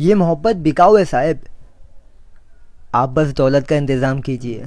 ये मोहब्बत बिकाऊ है साहब। आप बस दौलत का इंतज़ाम कीजिए।